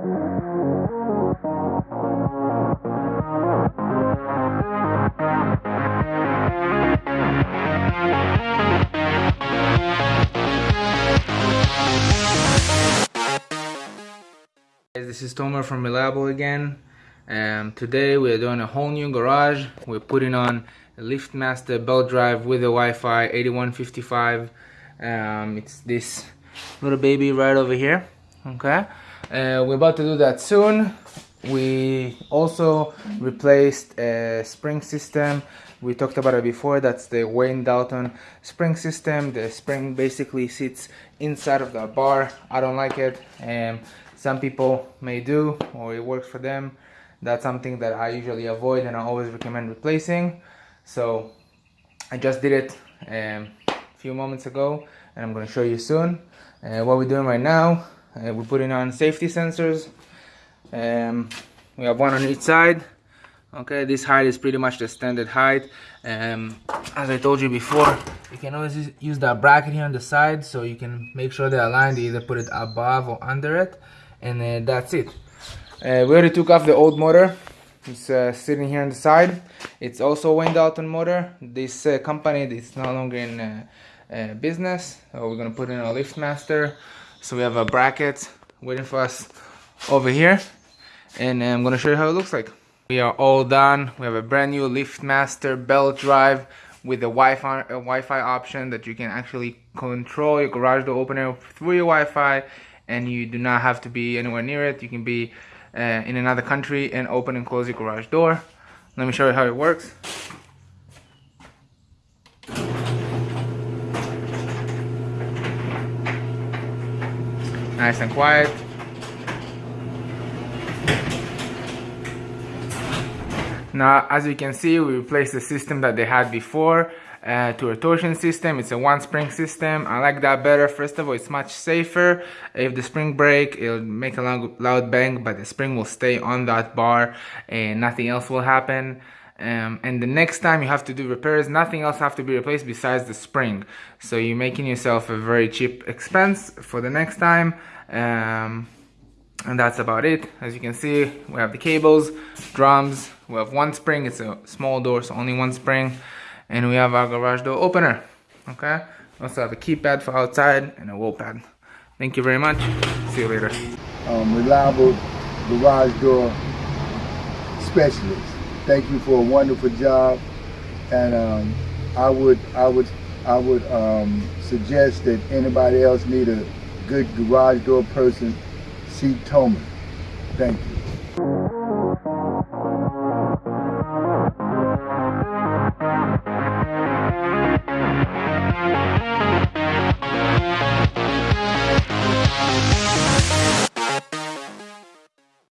This is Tomer from Reliable again. Um, today we are doing a whole new garage. We're putting on a LiftMaster belt drive with a Wi-Fi 8155. Um, it's this little baby right over here. Okay, uh, we're about to do that soon. We also replaced a spring system. We talked about it before. That's the Wayne Dalton spring system. The spring basically sits inside of the bar. I don't like it. Um, some people may do or it works for them that's something that I usually avoid and I always recommend replacing so I just did it um, a few moments ago and I'm going to show you soon uh, what we're doing right now uh, we're putting on safety sensors. Um, we have one on each side. Okay this height is pretty much the standard height. Um, as I told you before you can always use that bracket here on the side so you can make sure they're aligned you either put it above or under it and uh, that's it. Uh, we already took off the old motor. It's uh, sitting here on the side. It's also a Wayne Dalton motor. This uh, company is no longer in uh, uh, business so we're gonna put in a LiftMaster so we have a bracket waiting for us over here and I'm gonna show you how it looks like we are all done we have a brand new LiftMaster belt drive with a Wi-Fi a Wi-Fi option that you can actually control your garage door opener through your Wi-Fi and you do not have to be anywhere near it. You can be uh, in another country and open and close your garage door. Let me show you how it works. Nice and quiet. Now, as you can see, we replaced the system that they had before uh, to a torsion system. It's a one spring system. I like that better. First of all, it's much safer. If the spring break, it'll make a loud, loud bang, but the spring will stay on that bar and nothing else will happen. Um, and the next time you have to do repairs, nothing else have to be replaced besides the spring. So you're making yourself a very cheap expense for the next time. Um, and that's about it. As you can see, we have the cables, drums, we have one spring, it's a small door, so only one spring and we have our garage door opener okay also have a keypad for outside and a wall pad thank you very much see you later um, reliable garage door specialist thank you for a wonderful job. And um, I would I would I would um, suggest that anybody else need a good garage door person see Tomer thank you